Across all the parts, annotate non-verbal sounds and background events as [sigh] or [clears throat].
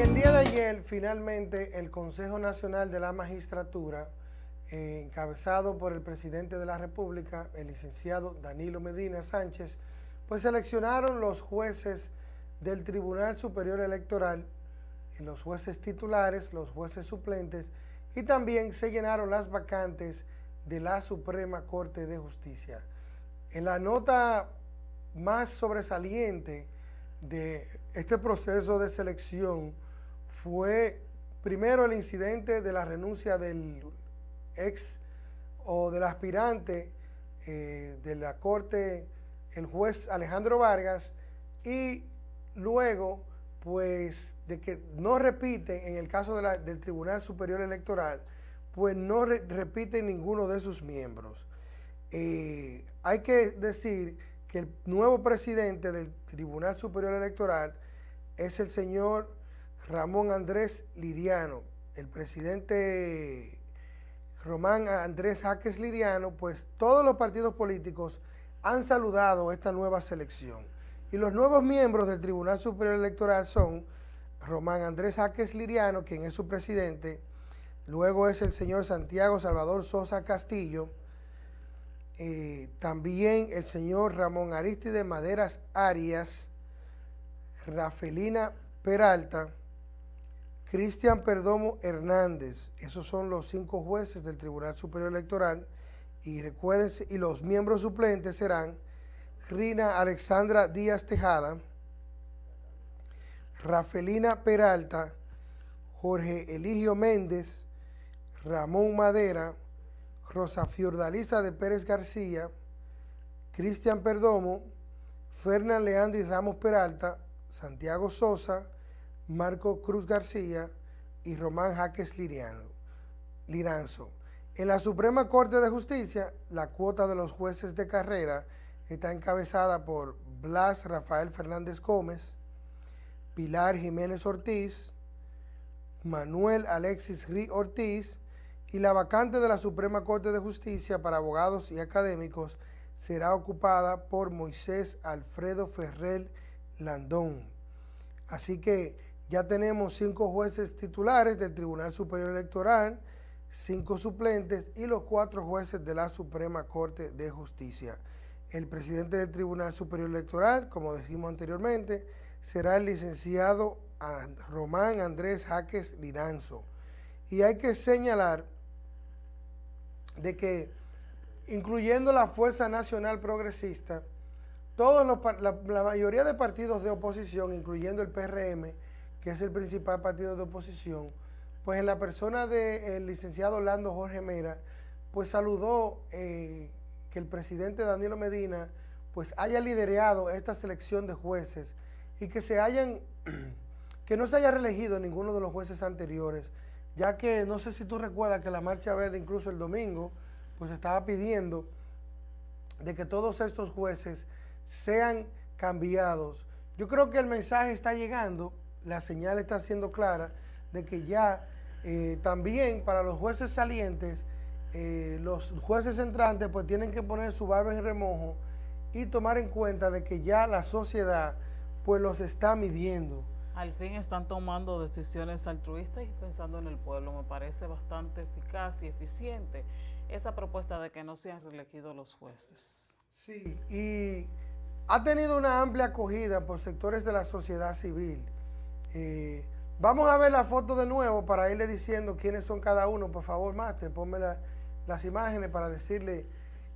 el día de ayer, finalmente, el Consejo Nacional de la Magistratura, eh, encabezado por el presidente de la República, el licenciado Danilo Medina Sánchez, pues seleccionaron los jueces del Tribunal Superior Electoral, los jueces titulares, los jueces suplentes, y también se llenaron las vacantes de la Suprema Corte de Justicia. En la nota más sobresaliente de este proceso de selección fue primero el incidente de la renuncia del ex o del aspirante eh, de la Corte, el juez Alejandro Vargas, y luego, pues, de que no repite, en el caso del Tribunal Superior Electoral, pues no repite ninguno de sus miembros. Eh, hay que decir que el nuevo presidente del Tribunal Superior Electoral es el señor Ramón Andrés Liriano. El presidente Román Andrés Jaques Liriano, pues todos los partidos políticos han saludado esta nueva selección. Y los nuevos miembros del Tribunal Superior Electoral son Román Andrés Jaques Liriano, quien es su presidente, luego es el señor Santiago Salvador Sosa Castillo, eh, también el señor Ramón Aristide Maderas Arias, Rafelina Peralta, Cristian Perdomo Hernández, esos son los cinco jueces del Tribunal Superior Electoral, y recuérdense, y los miembros suplentes serán Rina Alexandra Díaz Tejada, Rafelina Peralta, Jorge Eligio Méndez, Ramón Madera, Rosa Fiordalisa de Pérez García, Cristian Perdomo, Fernán Leandri Ramos Peralta, Santiago Sosa, Marco Cruz García y Román Jaques Liriano, Liranzo. En la Suprema Corte de Justicia, la cuota de los jueces de carrera está encabezada por Blas Rafael Fernández Gómez, Pilar Jiménez Ortiz, Manuel Alexis Rí Ortiz y la vacante de la Suprema Corte de Justicia para abogados y académicos será ocupada por Moisés Alfredo Ferrer Landón. Así que ya tenemos cinco jueces titulares del Tribunal Superior Electoral, cinco suplentes y los cuatro jueces de la Suprema Corte de Justicia. El presidente del Tribunal Superior Electoral, como dijimos anteriormente, será el licenciado Román Andrés Jaques Liranzo. Y hay que señalar de que, incluyendo la Fuerza Nacional Progresista, todos la, la mayoría de partidos de oposición, incluyendo el PRM, que es el principal partido de oposición, pues en la persona del licenciado Orlando Jorge Mera, pues saludó eh, que el presidente Danilo Medina pues haya liderado esta selección de jueces y que se hayan, [clears throat] que no se haya reelegido ninguno de los jueces anteriores, ya que no sé si tú recuerdas que la Marcha Verde incluso el domingo pues estaba pidiendo de que todos estos jueces sean cambiados. Yo creo que el mensaje está llegando la señal está siendo clara de que ya eh, también para los jueces salientes, eh, los jueces entrantes pues tienen que poner su barba en remojo y tomar en cuenta de que ya la sociedad pues los está midiendo. Al fin están tomando decisiones altruistas y pensando en el pueblo. Me parece bastante eficaz y eficiente esa propuesta de que no sean reelegidos los jueces. Sí, y ha tenido una amplia acogida por sectores de la sociedad civil. Vamos a ver la foto de nuevo para irle diciendo quiénes son cada uno. Por favor, Master, ponme las imágenes para decirle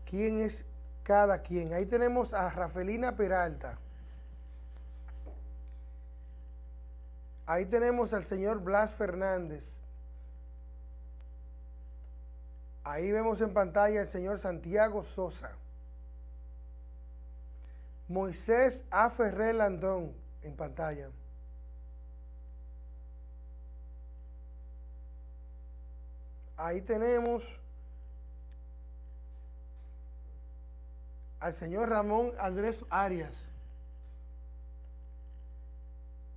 quién es cada quien. Ahí tenemos a Rafelina Peralta. Ahí tenemos al señor Blas Fernández. Ahí vemos en pantalla al señor Santiago Sosa. Moisés A. Ferrer Landón en pantalla. Ahí tenemos al señor Ramón Andrés Arias.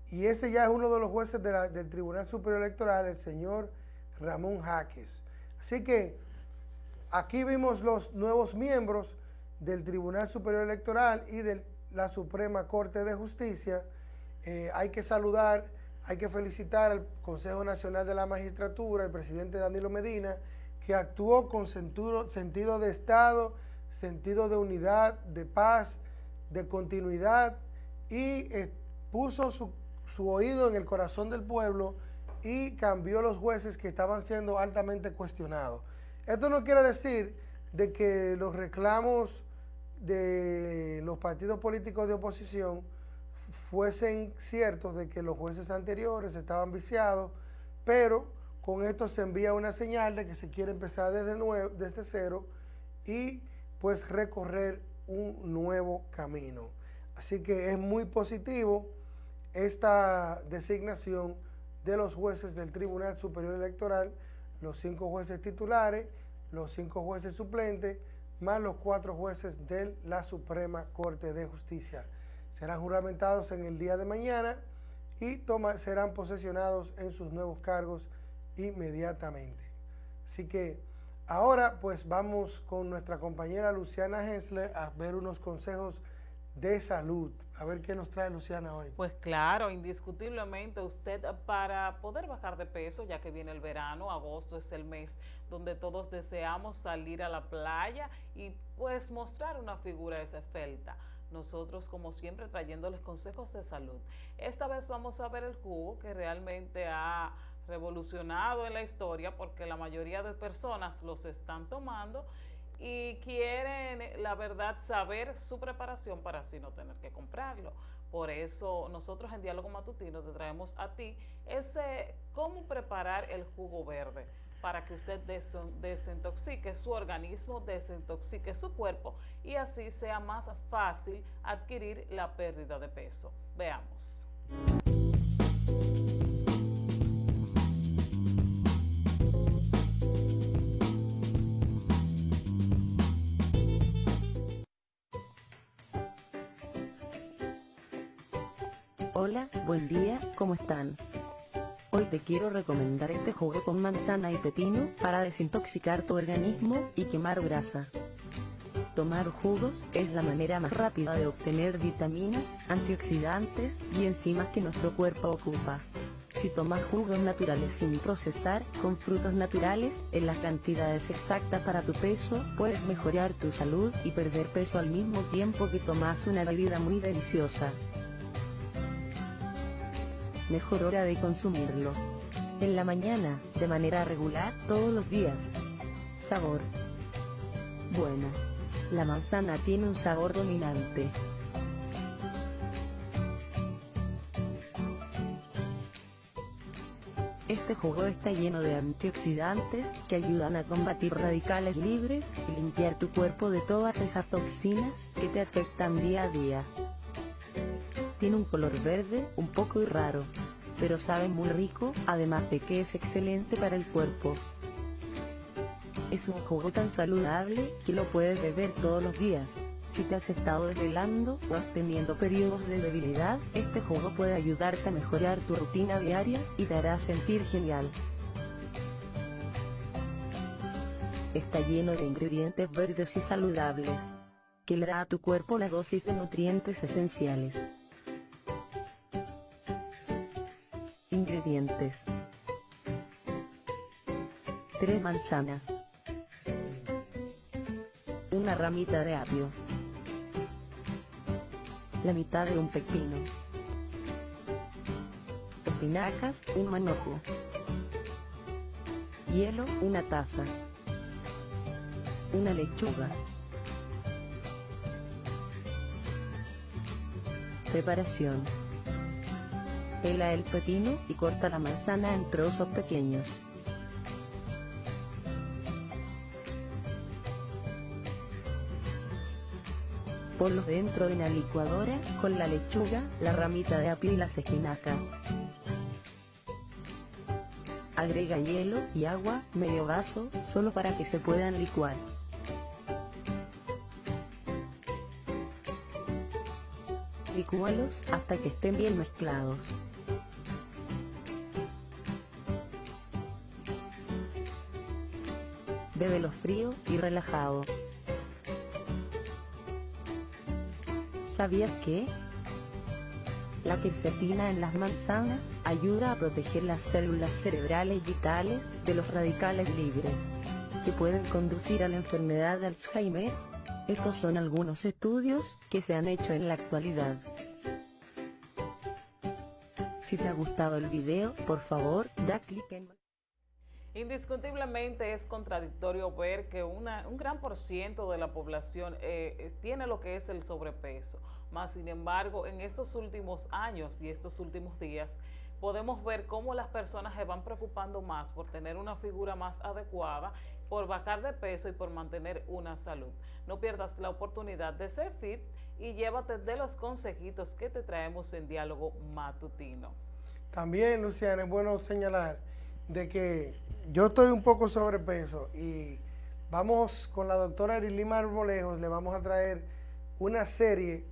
Y ese ya es uno de los jueces del Tribunal Superior Electoral, el señor Ramón Jaques. Así que aquí vimos los nuevos miembros del Tribunal Superior Electoral y de la Suprema Corte de Justicia. Eh, hay que saludar hay que felicitar al Consejo Nacional de la Magistratura, el presidente Danilo Medina, que actuó con sentido de Estado, sentido de unidad, de paz, de continuidad y eh, puso su, su oído en el corazón del pueblo y cambió los jueces que estaban siendo altamente cuestionados. Esto no quiere decir de que los reclamos de los partidos políticos de oposición fuesen ciertos de que los jueces anteriores estaban viciados, pero con esto se envía una señal de que se quiere empezar desde, nuevo, desde cero y pues recorrer un nuevo camino. Así que es muy positivo esta designación de los jueces del Tribunal Superior Electoral, los cinco jueces titulares, los cinco jueces suplentes, más los cuatro jueces de la Suprema Corte de Justicia. Serán juramentados en el día de mañana y serán posesionados en sus nuevos cargos inmediatamente. Así que ahora pues vamos con nuestra compañera Luciana Hensler a ver unos consejos de salud. A ver qué nos trae Luciana hoy. Pues claro, indiscutiblemente usted para poder bajar de peso, ya que viene el verano, agosto es el mes donde todos deseamos salir a la playa y pues mostrar una figura esbelta. Nosotros, como siempre, trayéndoles consejos de salud. Esta vez vamos a ver el jugo que realmente ha revolucionado en la historia porque la mayoría de personas los están tomando y quieren, la verdad, saber su preparación para así no tener que comprarlo. Por eso nosotros en Diálogo Matutino te traemos a ti ese cómo preparar el jugo verde para que usted desintoxique su organismo, desintoxique su cuerpo y así sea más fácil adquirir la pérdida de peso. Veamos. Hola, buen día, ¿cómo están? Hoy te quiero recomendar este jugo con manzana y pepino para desintoxicar tu organismo y quemar grasa. Tomar jugos es la manera más rápida de obtener vitaminas, antioxidantes y enzimas que nuestro cuerpo ocupa. Si tomas jugos naturales sin procesar, con frutos naturales, en las cantidades exactas para tu peso, puedes mejorar tu salud y perder peso al mismo tiempo que tomas una bebida muy deliciosa mejor hora de consumirlo. En la mañana, de manera regular, todos los días. Sabor. Bueno. La manzana tiene un sabor dominante. Este jugo está lleno de antioxidantes que ayudan a combatir radicales libres y limpiar tu cuerpo de todas esas toxinas que te afectan día a día. Tiene un color verde, un poco raro, pero sabe muy rico, además de que es excelente para el cuerpo. Es un jugo tan saludable que lo puedes beber todos los días. Si te has estado desvelando o has periodos de debilidad, este jugo puede ayudarte a mejorar tu rutina diaria y te hará sentir genial. Está lleno de ingredientes verdes y saludables, que le da a tu cuerpo la dosis de nutrientes esenciales. Ingredientes. 3 manzanas. Una ramita de apio. La mitad de un pepino. Espinacas, un manojo. Hielo, una taza. Una lechuga. Preparación. Pela el pepino y corta la manzana en trozos pequeños. Ponlo dentro de una licuadora, con la lechuga, la ramita de apio y las espinacas. Agrega hielo y agua, medio vaso, solo para que se puedan licuar. Licúalos hasta que estén bien mezclados. Bébelo frío y relajado. ¿Sabías que? La quercetina en las manzanas ayuda a proteger las células cerebrales vitales de los radicales libres, que pueden conducir a la enfermedad de Alzheimer. Estos son algunos estudios que se han hecho en la actualidad. Si te ha gustado el video, por favor, da clic en... Indiscutiblemente es contradictorio ver que una, un gran por ciento de la población eh, eh, tiene lo que es el sobrepeso. Más sin embargo, en estos últimos años y estos últimos días, podemos ver cómo las personas se van preocupando más por tener una figura más adecuada, por bajar de peso y por mantener una salud. No pierdas la oportunidad de ser fit y llévate de los consejitos que te traemos en diálogo matutino. También, Luciana, es bueno señalar de que yo estoy un poco sobrepeso y vamos con la doctora Erilima Arbolejos, le vamos a traer una serie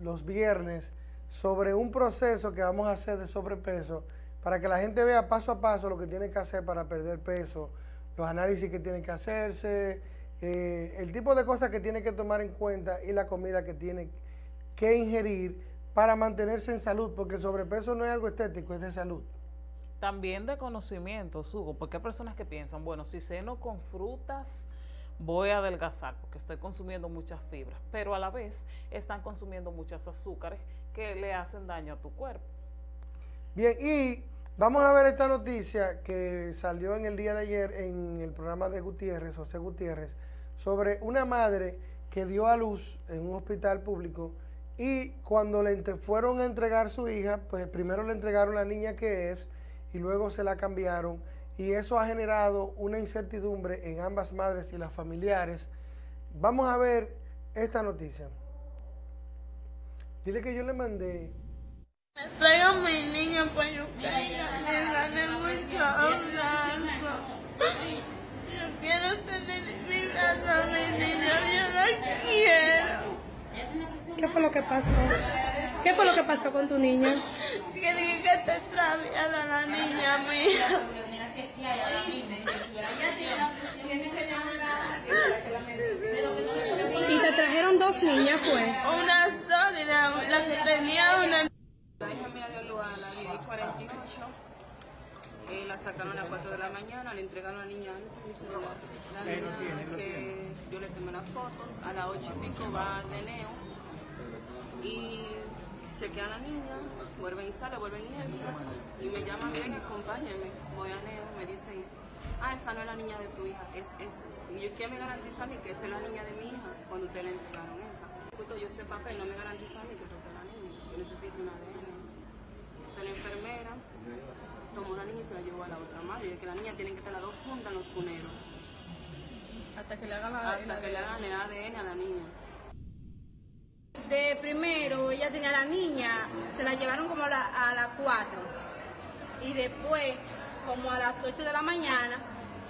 los viernes sobre un proceso que vamos a hacer de sobrepeso para que la gente vea paso a paso lo que tiene que hacer para perder peso, los análisis que tiene que hacerse, eh, el tipo de cosas que tiene que tomar en cuenta y la comida que tiene que ingerir para mantenerse en salud, porque el sobrepeso no es algo estético, es de salud. También de conocimiento, Hugo, porque hay personas que piensan, bueno, si ceno con frutas, voy a adelgazar porque estoy consumiendo muchas fibras, pero a la vez están consumiendo muchas azúcares que le hacen daño a tu cuerpo. Bien, y vamos a ver esta noticia que salió en el día de ayer en el programa de Gutiérrez, José Gutiérrez, sobre una madre que dio a luz en un hospital público y cuando le fueron a entregar su hija, pues primero le entregaron la niña que es y luego se la cambiaron y eso ha generado una incertidumbre en ambas madres y las familiares. Vamos a ver esta noticia. Dile que yo le mandé. Me traigo a mi niña para yo me gané mucho abrazo. Yo quiero tener mi brazo a mi niña, yo la quiero. ¿Qué fue lo que pasó? ¿Qué fue lo que pasó con tu niña? Que dije que te extraviada la niña mía. Y te trajeron dos niñas, fue. Una sola, la, la que tenía una. La hija mía dio luz a las 10 y 48. Eh, la sacaron a las 4 de la mañana, le entregaron a la niña mi celular. La niña que yo le tomé las fotos, a las 8 y pico va de neo y chequean a la niña, vuelven y sale, vuelven y entra, y me llaman, miren, acompáñenme, voy a Neo, me dicen, ah, esta no es la niña de tu hija, es esta. Y yo, ¿quién me garantiza a mí que esa es la niña de mi hija cuando ustedes le entregaron esa? Justo yo sé papel, no me garantiza a mí que esa es la niña, yo necesito una ADN. Entonces la enfermera tomó la niña y se la llevó a la otra madre, y de que la niña tiene que estar las dos juntas en los cuneros. Hasta que le hagan Hasta que le hagan el ADN a la niña. De primero, ella tenía la niña, se la llevaron como a, la, a las 4. Y después, como a las 8 de la mañana,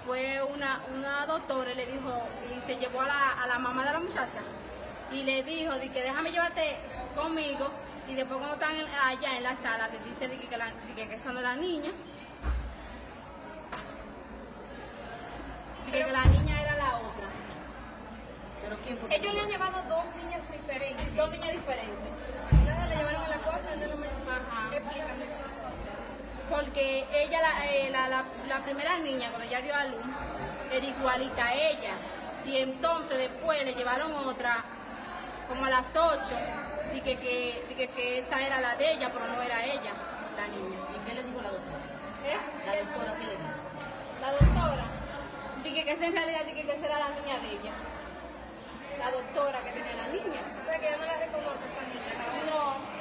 fue una, una doctora y le dijo, y se llevó a la, a la mamá de la muchacha. Y le dijo, de que déjame llevarte conmigo. Y después cuando están allá en la sala, le dice de que, que, la, de que, esa no es la niña. Ellos le han llevado dos niñas diferentes. Dos niñas diferentes. Entonces le llevaron a la cuatro y no la Ajá. Explícame. Porque ella, la, eh, la, la, la primera niña, cuando ella dio a luz, era igualita a ella. Y entonces después le llevaron otra, como a las 8, y que, que, y que, que esa era la de ella, pero no era ella, la niña. ¿Y qué le dijo la doctora? ¿Eh? La doctora, ¿qué le dijo? La doctora, dije que esa en realidad dije que esa era la niña de ella. La doctora que tenía la niña. O sea que ya no la reconoce esa niña. No,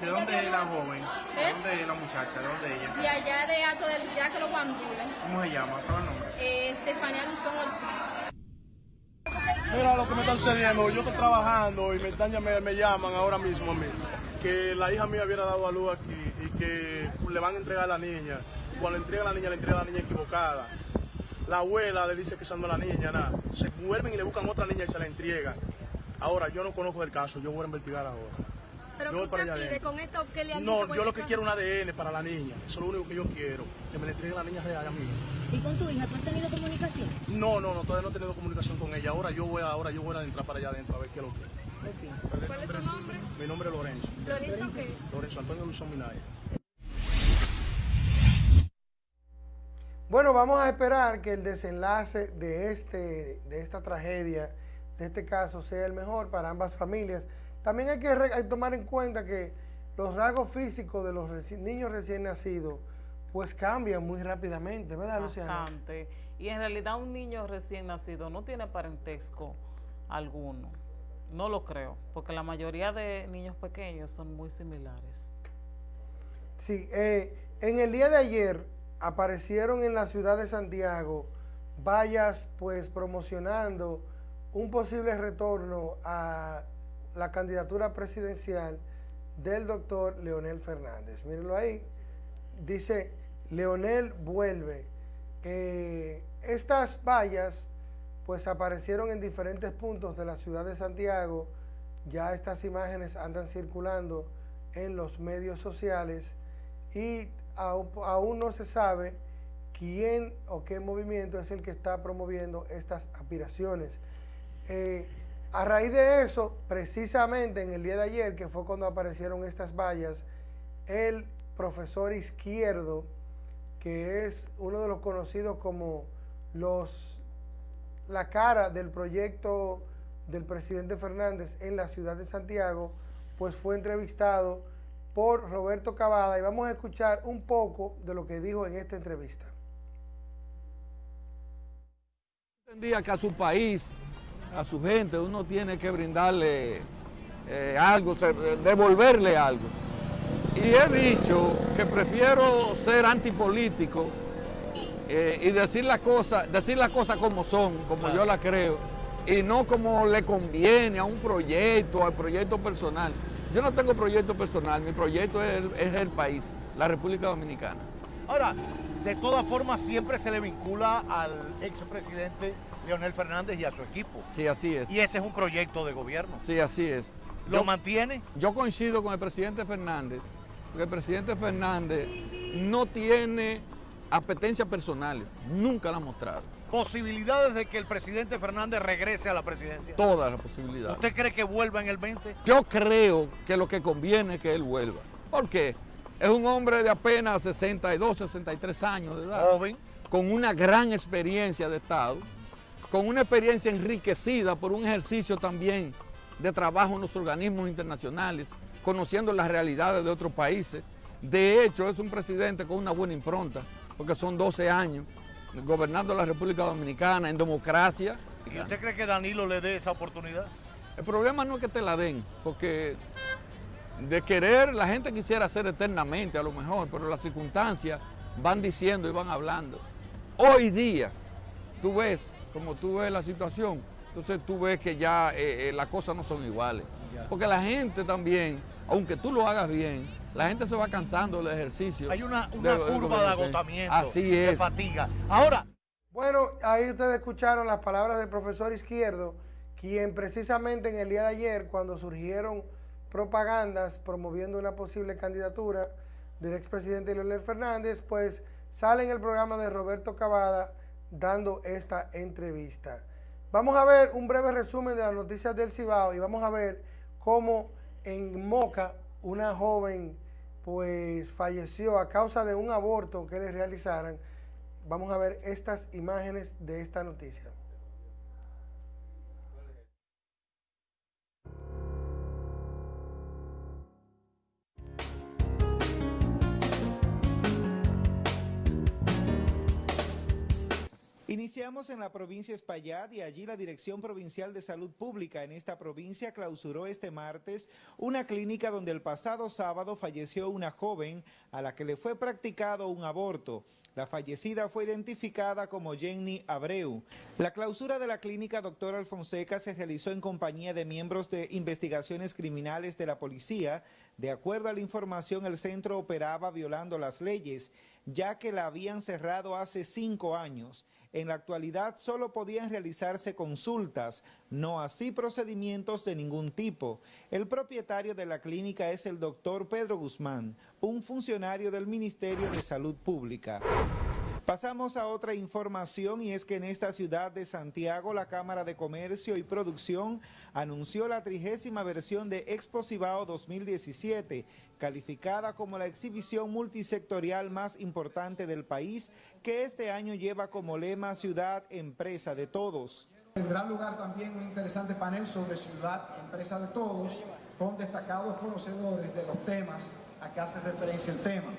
¿De dónde es la joven? ¿De ¿Eh? dónde es la muchacha? ¿De dónde es ella? de allá de Ato del ya que lo guandules. ¿Cómo se llama? ¿Sabe el nombre? Eh, Estefanía Luzón Ortiz. Mira lo que me está sucediendo, yo estoy trabajando y me, están, llam- me llaman ahora mismo a mí, que la hija mía hubiera dado a luz aquí y que le van a entregar a la niña. Cuando le entregan a la niña, le entregan a la niña equivocada. La abuela le dice que no es la niña, nada. Se vuelven y le buscan otra niña y se la entregan. Ahora, yo no conozco el caso, yo voy a investigar ahora. Pero Yo voy ¿qué para allá pide con esto que le han No, dicho yo lo que quiero es un ADN para la niña. Eso es lo único que yo quiero, que me le entreguen a la niña real a mí. ¿Y con tu hija tú has tenido comunicación? No, no, no, todavía no he tenido comunicación con ella. Ahora yo voy a, ahora yo voy a entrar para allá adentro a ver qué es lo que es. ¿Cuál es tu nombre? Mi nombre es Lorenzo. ¿Lorenzo qué? Lorenzo Antonio Luis Minaya. Bueno, vamos a esperar que el desenlace de, este, de esta tragedia, de este caso, sea el mejor para ambas familias. También hay que hay tomar en cuenta que los rasgos físicos de los reci- niños recién nacidos pues cambian muy rápidamente, ¿verdad, Luciana? Bastante. Y en realidad un niño recién nacido no tiene parentesco alguno. No lo creo, porque la mayoría de niños pequeños son muy similares. Sí, eh, en el día de ayer aparecieron en la ciudad de Santiago vallas pues promocionando un posible retorno a la candidatura presidencial del doctor Leonel Fernández. Mírenlo ahí. Dice, Leonel vuelve. Eh, estas vallas pues aparecieron en diferentes puntos de la ciudad de Santiago. Ya estas imágenes andan circulando en los medios sociales y aún, no se sabe quién o qué movimiento es el que está promoviendo estas aspiraciones. Eh, a raíz de eso, precisamente en el día de ayer, que fue cuando aparecieron estas vallas, el profesor Izquierdo, que es uno de los conocidos como los la cara del proyecto del presidente Fernández en la ciudad de Santiago, pues fue entrevistado por Roberto Cavada y vamos a escuchar un poco de lo que dijo en esta entrevista. entendía que a su país, a su gente, uno tiene que brindarle eh, algo, devolverle algo. Y he dicho que prefiero ser antipolítico eh, y decir las cosas, decir las cosas como son, como yo las creo, y no como le conviene a un proyecto, al proyecto personal. Yo no tengo proyecto personal, mi proyecto es el, es el país, la República Dominicana. Ahora, de todas formas, siempre se le vincula al expresidente Leonel Fernández y a su equipo. Sí, así es. Y ese es un proyecto de gobierno. Sí, así es. ¿Lo Yo- mantiene? Yo coincido con el presidente Fernández, porque el presidente Fernández no tiene apetencias personales, nunca la ha mostrado. Posibilidades de que el presidente Fernández regrese a la presidencia. Todas las posibilidades. ¿Usted cree que vuelva en el 20? Yo creo que lo que conviene es que él vuelva. ¿Por qué? Es un hombre de apenas 62, 63 años de edad. Joven. Con una gran experiencia de Estado, con una experiencia enriquecida por un ejercicio también de trabajo en los organismos internacionales, conociendo las realidades de otros países. De hecho, es un presidente con una buena impronta, porque son 12 años gobernando la República Dominicana en democracia. ¿Y usted cree que Danilo le dé esa oportunidad? El problema no es que te la den, porque de querer la gente quisiera hacer eternamente a lo mejor, pero las circunstancias van diciendo y van hablando. Hoy día, tú ves, como tú ves la situación, entonces tú ves que ya eh, eh, las cosas no son iguales. Porque la gente también, aunque tú lo hagas bien, la gente se va cansando del ejercicio. Hay una, curva de agotamiento, Así de es. fatiga. Ahora, Bueno, ahí ustedes escucharon las palabras del profesor Izquierdo, quien precisamente en el día de ayer, cuando surgieron propagandas promoviendo una posible candidatura del expresidente Leonel Fernández, pues sale en el programa de Roberto Cavada dando esta entrevista. Vamos a ver un breve resumen de las noticias del Cibao y vamos a ver cómo en Moca una joven pues falleció a causa de un aborto que le realizaran. Vamos a ver estas imágenes de esta noticia. Iniciamos en la provincia Espaillat y allí la Dirección Provincial de Salud Pública en esta provincia clausuró este martes una clínica donde el pasado sábado falleció una joven a la que le fue practicado un aborto. La fallecida fue identificada como Jenny Abreu. La clausura de la clínica Doctor Alfonseca se realizó en compañía de miembros de investigaciones criminales de la policía. De acuerdo a la información, el centro operaba violando las leyes, ya que la habían cerrado hace cinco años. En la actualidad solo podían realizarse consultas, no así procedimientos de ningún tipo. El propietario de la clínica es el doctor Pedro Guzmán, un funcionario del Ministerio de Salud Pública. Pasamos a otra información y es que en esta ciudad de Santiago la Cámara de Comercio y Producción anunció la trigésima versión de Expo Cibao 2017, calificada como la exhibición multisectorial más importante del país, que este año lleva como lema Ciudad Empresa de Todos. Tendrá lugar también un interesante panel sobre Ciudad Empresa de Todos, con destacados conocedores de los temas a que hace referencia el tema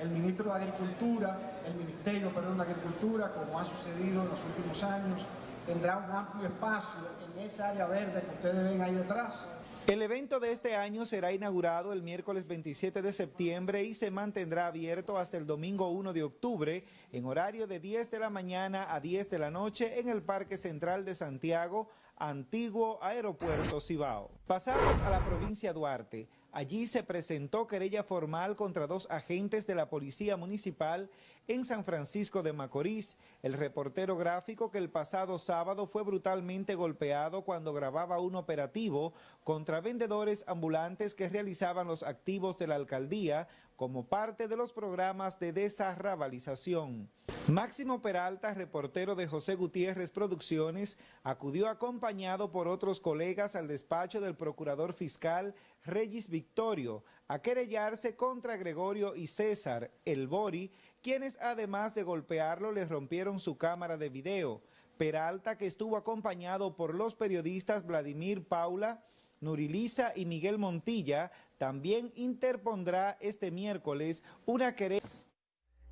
el ministro de Agricultura, el Ministerio perdón, de Agricultura, como ha sucedido en los últimos años, tendrá un amplio espacio en esa área verde que ustedes ven ahí detrás. El evento de este año será inaugurado el miércoles 27 de septiembre y se mantendrá abierto hasta el domingo 1 de octubre en horario de 10 de la mañana a 10 de la noche en el Parque Central de Santiago, antiguo Aeropuerto Cibao. Pasamos a la provincia Duarte. Allí se presentó querella formal contra dos agentes de la Policía Municipal en San Francisco de Macorís. El reportero gráfico que el pasado sábado fue brutalmente golpeado cuando grababa un operativo contra vendedores ambulantes que realizaban los activos de la alcaldía como parte de los programas de desarrabalización. Máximo Peralta, reportero de José Gutiérrez Producciones, acudió acompañado por otros colegas al despacho del procurador fiscal Regis Victorio a querellarse contra Gregorio y César, el Bori, quienes además de golpearlo le rompieron su cámara de video. Peralta, que estuvo acompañado por los periodistas Vladimir Paula, Nurilisa y Miguel Montilla, también interpondrá este miércoles una querella.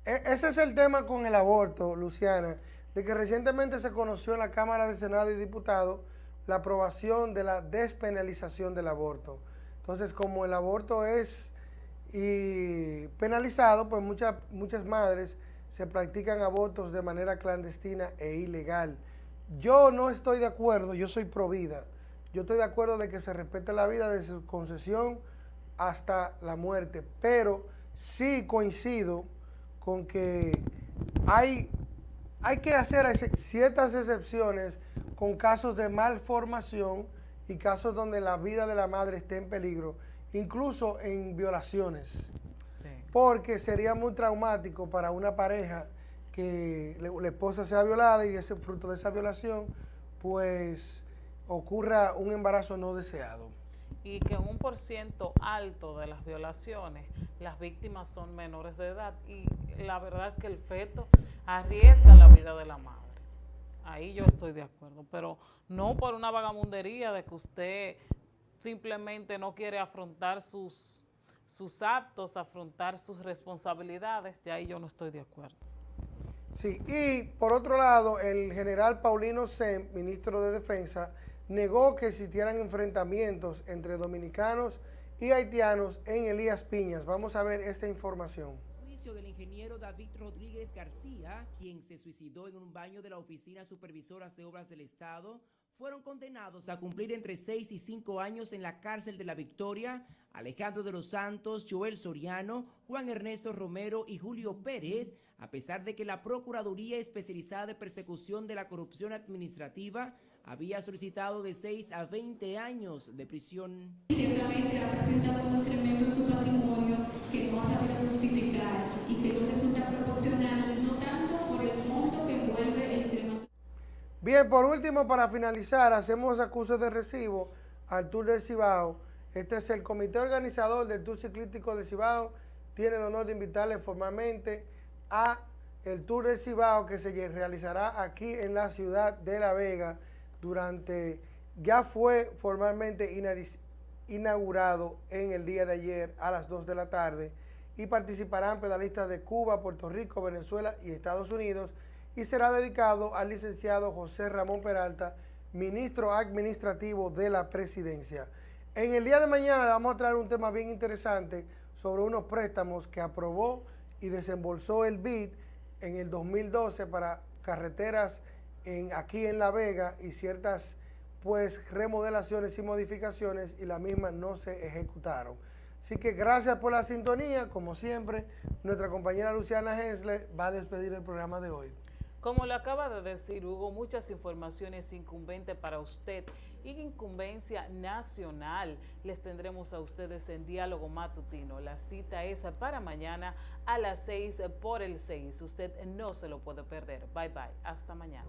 E, ese es el tema con el aborto, Luciana, de que recientemente se conoció en la Cámara de Senado y Diputados la aprobación de la despenalización del aborto. Entonces, como el aborto es penalizado, pues muchas, muchas madres se practican abortos de manera clandestina e ilegal. Yo no estoy de acuerdo, yo soy pro vida. Yo estoy de acuerdo de que se respete la vida de su concesión hasta la muerte, pero sí coincido con que hay, hay que hacer ciertas excepciones con casos de malformación y casos donde la vida de la madre esté en peligro, incluso en violaciones. Porque sería muy traumático para una pareja que la esposa sea violada y ese fruto de esa violación, pues ocurra un embarazo no deseado. Y que en un por ciento alto de las violaciones, las víctimas son menores de edad y la verdad que el feto arriesga la vida de la madre. Ahí yo estoy de acuerdo, pero no por una vagamundería de que usted simplemente no quiere afrontar sus, sus actos, afrontar sus responsabilidades, ya ahí yo no estoy de acuerdo. Sí, y por otro lado, el general Paulino Sem, ministro de Defensa, negó que existieran enfrentamientos entre dominicanos y haitianos en Elías Piñas. Vamos a ver esta información. Del ingeniero David Rodríguez García, quien se suicidó en un baño de la Oficina Supervisora de Obras del Estado, fueron condenados a cumplir entre 6 y 5 años en la cárcel de la Victoria Alejandro de los Santos, Joel Soriano, Juan Ernesto Romero y Julio Pérez, a pesar de que la Procuraduría Especializada de Persecución de la Corrupción Administrativa había solicitado de 6 a 20 años de prisión. Bien, por último, para finalizar, hacemos acusos de recibo al Tour del Cibao. Este es el comité organizador del Tour Ciclístico del Cibao. Tiene el honor de invitarle formalmente a el Tour del Cibao que se realizará aquí en la ciudad de La Vega durante, ya fue formalmente inaugurado en el día de ayer a las 2 de la tarde y participarán pedalistas de Cuba, Puerto Rico, Venezuela y Estados Unidos y será dedicado al licenciado José Ramón Peralta, ministro administrativo de la presidencia. En el día de mañana vamos a traer un tema bien interesante sobre unos préstamos que aprobó y desembolsó el BID en el 2012 para carreteras aquí en La Vega y ciertas pues remodelaciones y modificaciones y las mismas no se ejecutaron. Así que gracias por la sintonía, como siempre, nuestra compañera Luciana Hensler va a despedir el programa de hoy. Como lo acaba de decir Hugo, muchas informaciones incumbentes para usted y incumbencia nacional les tendremos a ustedes en Diálogo Matutino. La cita es para mañana a las 6 por el 6. Usted no se lo puede perder. Bye bye. Hasta mañana.